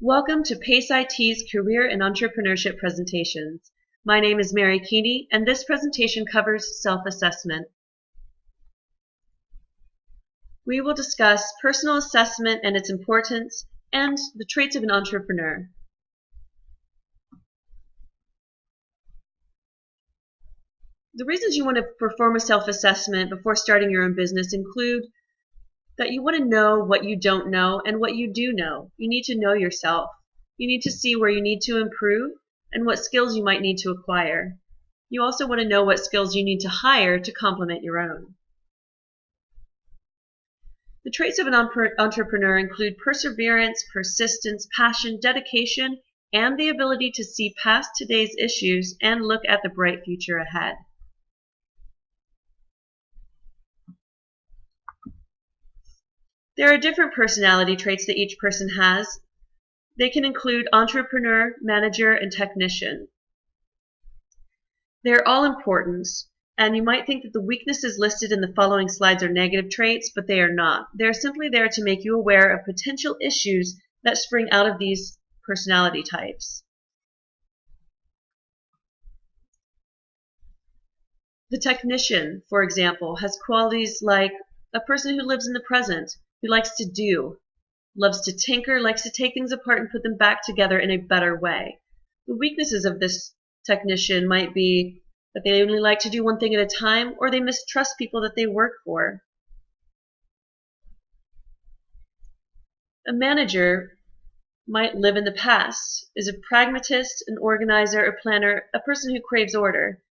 Welcome to PACE IT's Career and Entrepreneurship presentations. My name is Mary Keeney, and this presentation covers self-assessment. We will discuss personal assessment and its importance, and the traits of an entrepreneur. The reasons you want to perform a self-assessment before starting your own business include that you want to know what you don't know and what you do know. You need to know yourself. You need to see where you need to improve and what skills you might need to acquire. You also want to know what skills you need to hire to complement your own. The traits of an entrepreneur include perseverance, persistence, passion, dedication, and the ability to see past today's issues and look at the bright future ahead. There are different personality traits that each person has. They can include entrepreneur, manager, and technician. They're all important, and you might think that the weaknesses listed in the following slides are negative traits, but they are not. They're simply there to make you aware of potential issues that spring out of these personality types. The technician, for example, has qualities like a person who lives in the present, who likes to do, loves to tinker, likes to take things apart and put them back together in a better way. The weaknesses of this technician might be that they only like to do one thing at a time or they mistrust people that they work for. A manager might live in the past, is a pragmatist, an organizer, a planner, a person who craves order.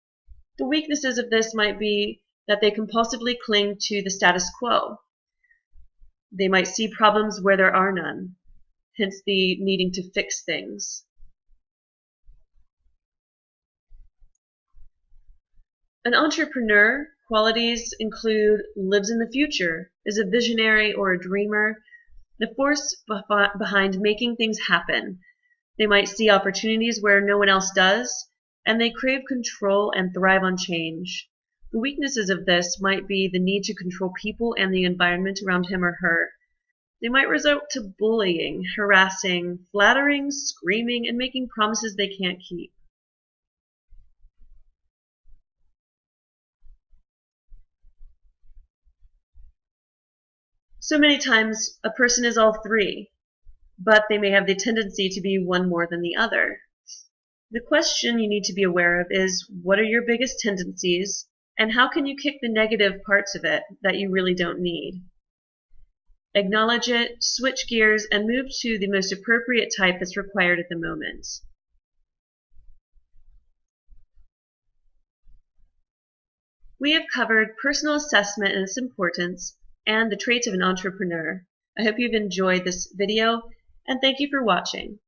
The weaknesses of this might be that they compulsively cling to the status quo. They might see problems where there are none, hence the needing to fix things. An entrepreneur qualities include lives in the future, is a visionary or a dreamer, the force behind making things happen. They might see opportunities where no one else does, and they crave control and thrive on change. The weaknesses of this might be the need to control people and the environment around him or her. They might resort to bullying, harassing, flattering, screaming, and making promises they can't keep. So many times a person is all three, but they may have the tendency to be one more than the other. The question you need to be aware of is what are your biggest tendencies and how can you kick the negative parts of it that you really don't need? Acknowledge it, switch gears, and move to the most appropriate type that's required at the moment. We have covered personal assessment and its importance, and the traits of an entrepreneur. I hope you've enjoyed this video, and thank you for watching.